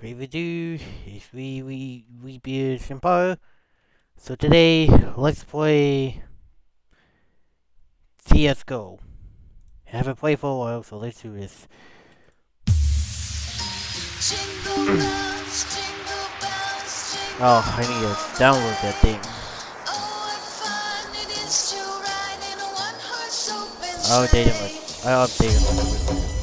Preview is we we we be Empire. So today let's play CS:GO. I haven't played for a while, so let's do this. oh, I need to download that thing. I'll update it. I'll update it.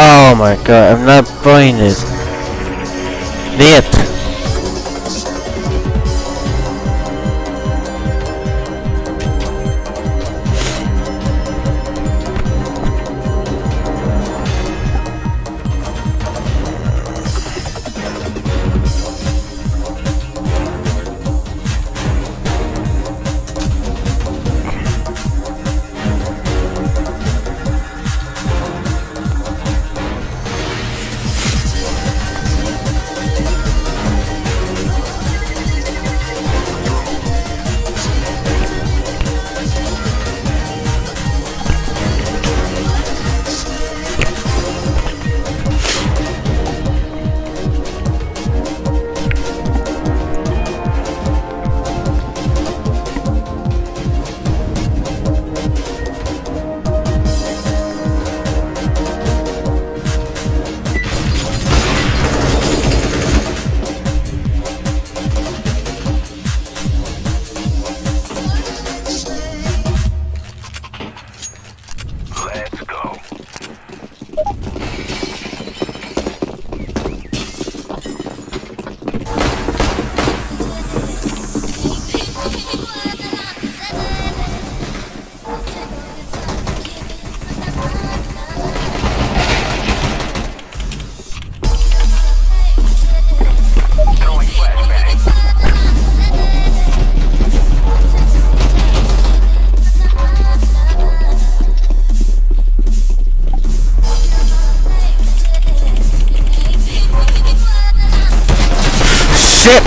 Oh my god, I'm not buying this. shit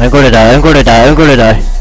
em cô đời đời em cô đời đời em cô đời đời.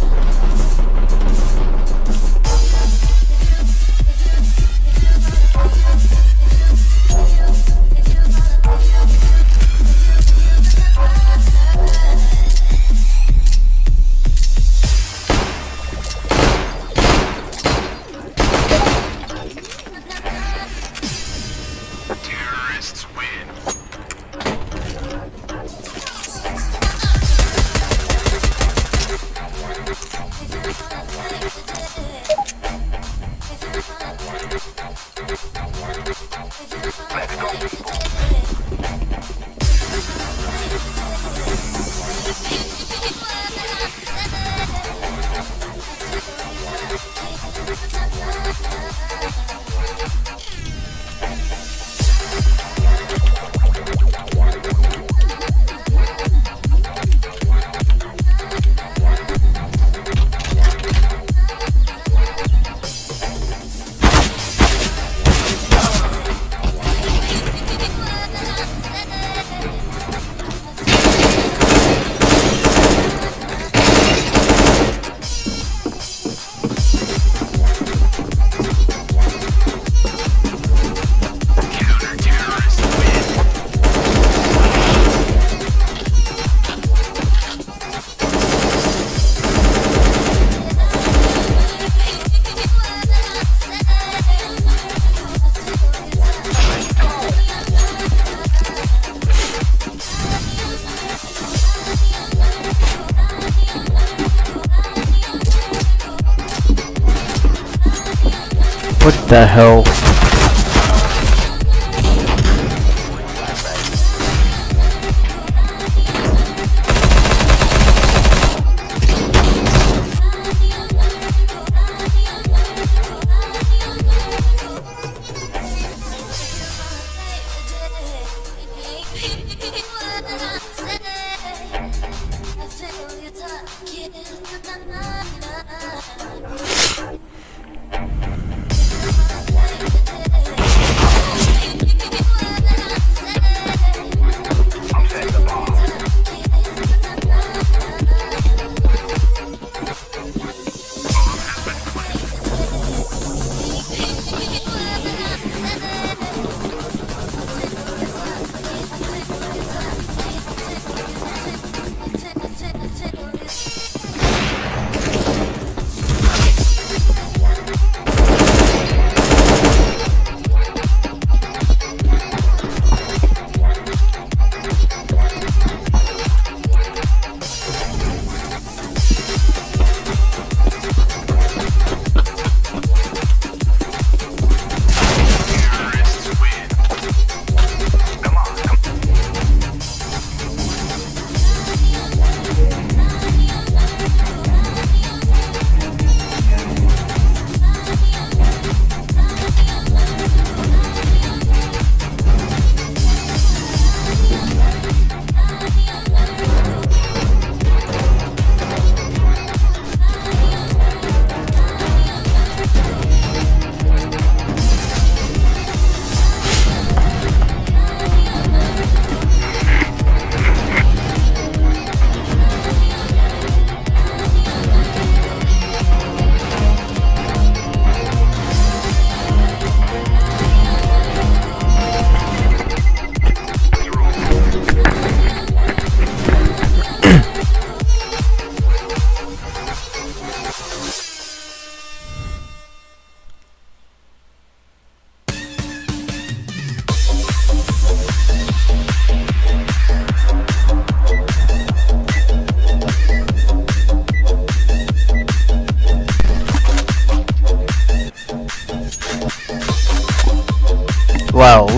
The hell?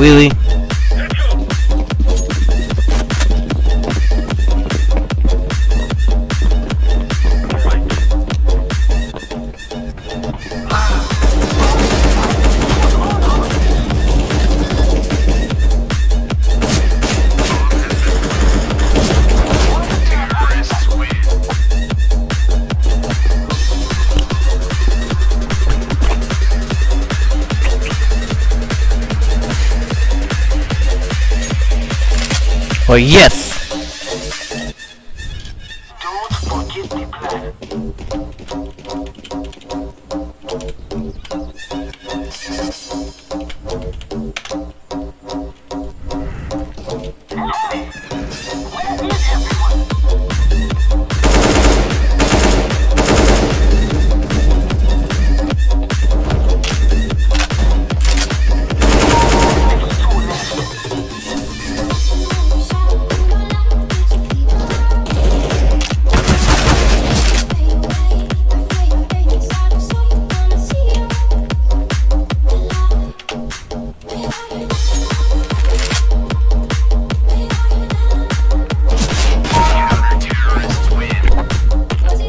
Wow, yes!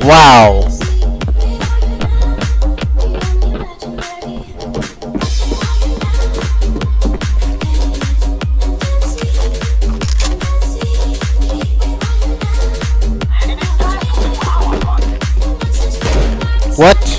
Wow! What?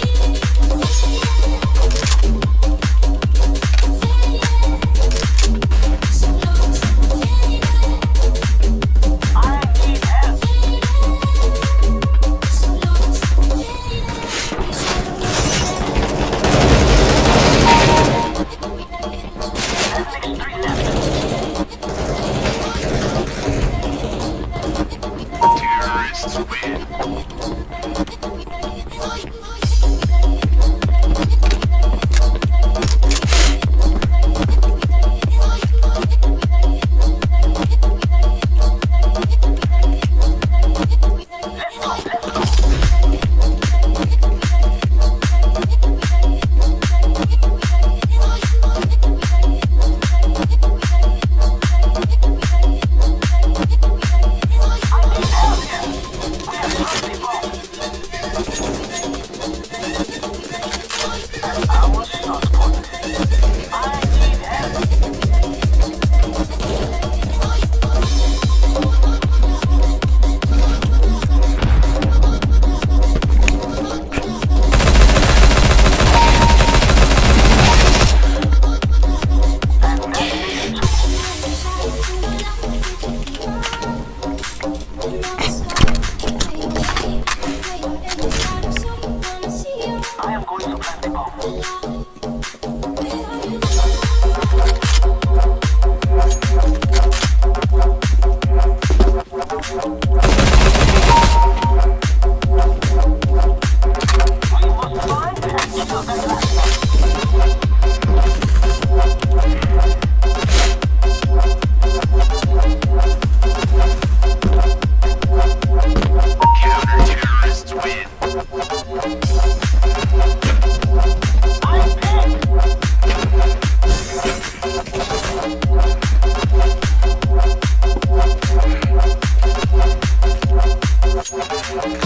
And kill the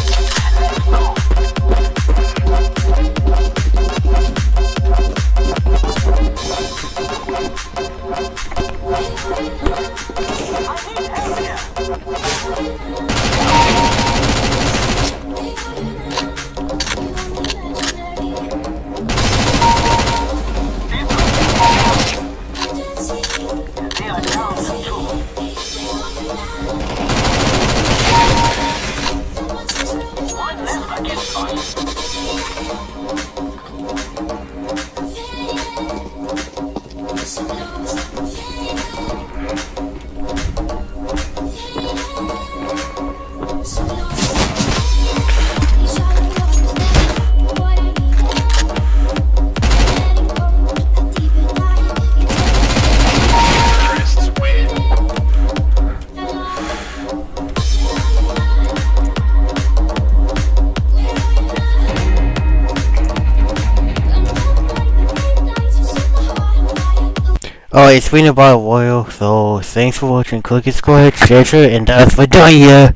Alright, it's been about a while, so thanks for watching. Click subscribe, share, and that's for here.